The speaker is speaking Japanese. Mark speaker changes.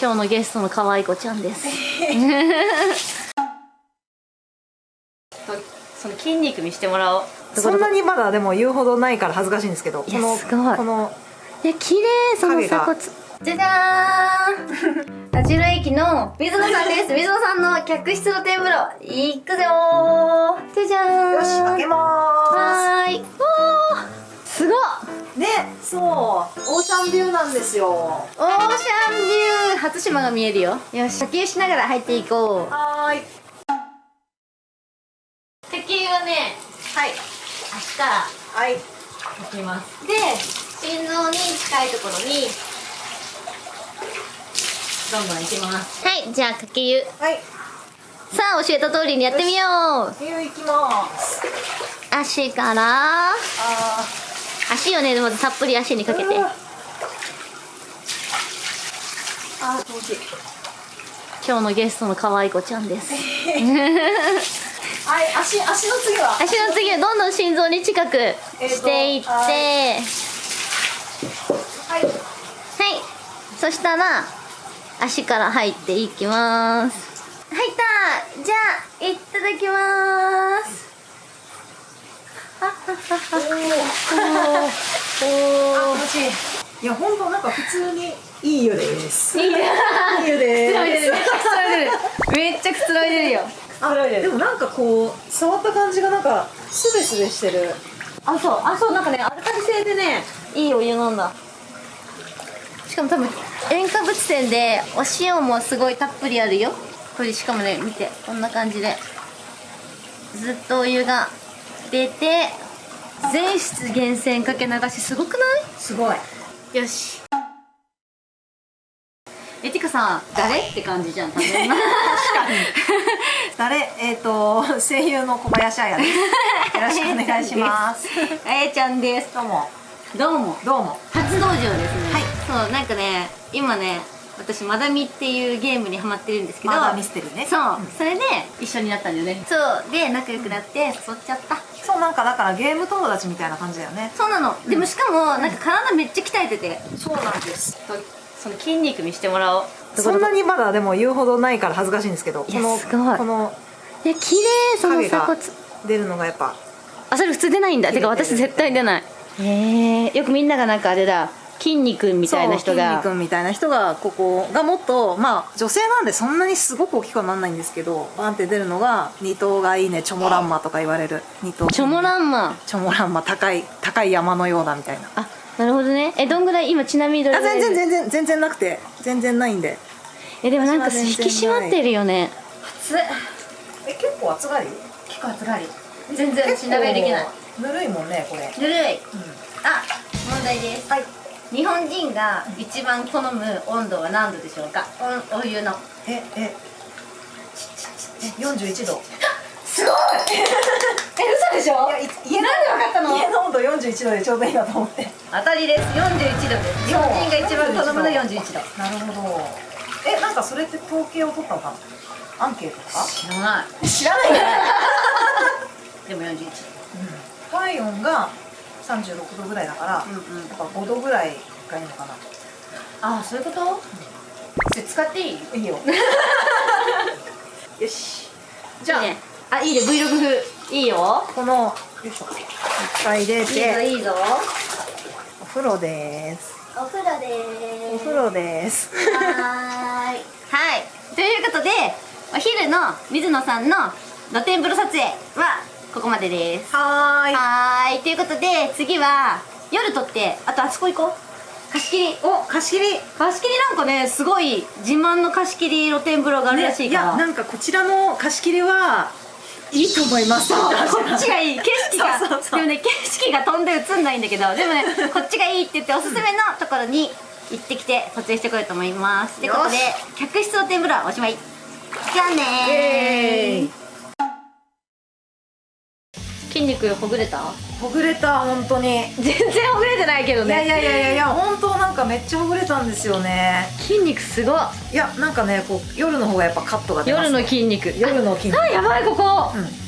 Speaker 1: 今日のゲストの可愛い子ちゃんです。その筋肉見してもらおう。
Speaker 2: そんなにまだでも言うほどないから恥ずかしいんですけど
Speaker 1: いや
Speaker 2: この
Speaker 1: すごい。
Speaker 2: この
Speaker 1: いや綺麗その鎖骨じゃじゃーん。立野駅の水野さんです。水野さんの客室露天風呂行くぞー。じゃじゃーん。
Speaker 2: よし開けま
Speaker 1: はーい。おー。すごっ。
Speaker 2: ーすねそう。オーシャンビューなんですよ。
Speaker 1: オーシャンビュー初島が見えるよ。よし。呼吸しながら入っていこう。
Speaker 2: はーい。
Speaker 1: 敵はねはい。足から
Speaker 2: はい。
Speaker 1: いきます。で心臓に近いところにどんどんいきます。はい。じゃあかけ湯。
Speaker 2: はい。
Speaker 1: さあ教えた通りにやってみよう。
Speaker 2: ビュー行きます。
Speaker 1: 足から。
Speaker 2: あ
Speaker 1: 足をねまずたっぷり足にかけて
Speaker 2: ーうわあー気持ちいい
Speaker 1: 今日のゲストの可愛い子ちゃんです。
Speaker 2: はい足足の次は？
Speaker 1: 足の次はどんどん心臓に近くしていって、
Speaker 2: は
Speaker 1: はい。
Speaker 2: はい。
Speaker 1: そしたら足から入っていきます。入った。じゃあいただきます。
Speaker 2: あ 気持ちいい。いや本当なんか普通にいい湯です。いい湯です。
Speaker 1: めっちゃくつろいでるよ。
Speaker 2: あでもなんかこう触った感じがなんかスベスベしてる。
Speaker 1: あそう。あそうなんかねアルカリ性でねいいお湯なんだ。しかも多分塩化物泉でお塩もすごいたっぷりあるよ。これしかもね見て。こんな感じで。ずっとお湯が出て全室源泉かけ流しすごくない？
Speaker 2: すごい。
Speaker 1: よし。えてかさ誰って感じじゃん多分。
Speaker 2: 誰？えっ、と声優の小林彩です。よろしくお願いします。
Speaker 1: あやちゃんです。
Speaker 2: どうも。
Speaker 1: どうも。
Speaker 2: どうも。
Speaker 1: 初登場ですね。
Speaker 2: はい。
Speaker 1: そうなんかね今ね私マダミっていうゲームにハマってるんですけど
Speaker 2: マダーミステリーね。
Speaker 1: そう、それで一緒になったんだよね。そう。で仲良くなって誘っちゃった。
Speaker 2: そうなんかだからゲーム友達みたいな感じだよね。
Speaker 1: そうなの。でもしかもなんか体めっちゃ鍛えてて。
Speaker 2: そうなんです。
Speaker 1: その筋肉見してもらおう。
Speaker 2: そんなにまだでも言うほどないから恥ずかしいんですけどこ
Speaker 1: いや
Speaker 2: の
Speaker 1: すごい。
Speaker 2: この
Speaker 1: いや綺麗その鎖骨
Speaker 2: 出るのがやっぱ。
Speaker 1: あそれ普通出ないんだ。てか私絶対出ない。へえよくみんながなんかあれだ筋肉みたいな人
Speaker 2: そう筋
Speaker 1: が
Speaker 2: 肉みたいな人がここがもっとまあ女性なんでそんなにすごく大きくはなんないんですけどバンって出るのが二頭がいいねチョモランマとか言われる。二頭
Speaker 1: チョモランマ。
Speaker 2: チョモランマ高い高い山のようだみたいな。
Speaker 1: あなるほどね。えどんぐらい？今ちなみにどれ
Speaker 2: あ
Speaker 1: ぐらい？
Speaker 2: 全然全然全然なくて。全然ないんで。
Speaker 1: えでもなんか引き締まってるよね。
Speaker 2: 熱え結構熱がり？
Speaker 1: 結構暑がり。全然私長いできない。
Speaker 2: ぬるいもんねこれ。
Speaker 1: ぬるい。あ問題です。
Speaker 2: はい
Speaker 1: 日本人が一番好む温度は何度でしょうか？おお湯の。
Speaker 2: ええ。え41度。
Speaker 1: すごい！え嘘でしょ？
Speaker 2: いやい家の。
Speaker 1: なんでわかったの？
Speaker 2: 家の温度41度でちょうどいいなと思って。
Speaker 1: 当たりです。41度です。日本人が一番好むの41度。
Speaker 2: なるほど。えなんかそれって統計を取ったのか？なアンケートとか？
Speaker 1: 知らない。
Speaker 2: 知らないんだ
Speaker 1: でも41
Speaker 2: 体温が36度ぐらいだから、
Speaker 1: うんうん。
Speaker 2: やっぱ5度ぐらいがいいのかな。
Speaker 1: ああそういうこと？それ使っていい？
Speaker 2: いいよ。よし。
Speaker 1: じゃあ、ね、あいいね Vlog 風。いいよ。
Speaker 2: このよいしょ。いっぱい入れ
Speaker 1: いいぞ
Speaker 2: て
Speaker 1: いいぞ。
Speaker 2: お風呂です。
Speaker 1: お風呂でーす。
Speaker 2: お風呂です。
Speaker 1: はーい。はい。ということでお昼の水野さんの露天風呂撮影はここまでです。
Speaker 2: はーい。
Speaker 1: はーい。ということで次は夜撮ってあとあそこ行こう。貸し切り。
Speaker 2: お貸し切り。
Speaker 1: 貸し切りなんかねすごい自慢の貸し切り露天風呂があるらしいから、
Speaker 2: ねやなんかこちらの貸し切りはいいと思います。
Speaker 1: こっちがいい。景色が。でもね景色が飛んで映んないんだけどでもねこっちがいいって言っておすすめのところに行ってきて撮影してこようと思います。ということで客室露天風呂おしまい。じゃあね
Speaker 2: イエーイ
Speaker 1: 筋肉ほぐれた？
Speaker 2: ほぐれた本当に。
Speaker 1: 全然ほぐれてないけど
Speaker 2: いやいやいやいやいや本当なんかめっちゃほぐれたんですよね。
Speaker 1: 筋肉すごい
Speaker 2: いやなんかねこう夜の方がやっぱカットが出ます
Speaker 1: 夜の筋肉。
Speaker 2: 夜の筋肉。
Speaker 1: あやばいここ。
Speaker 2: うん